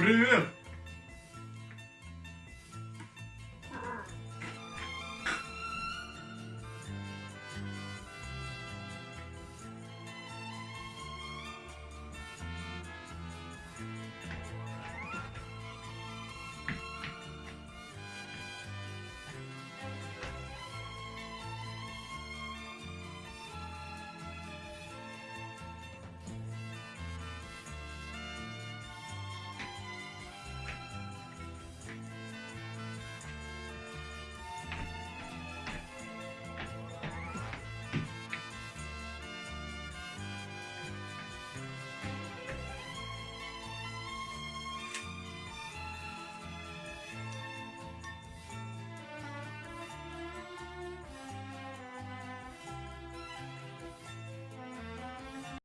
Привет!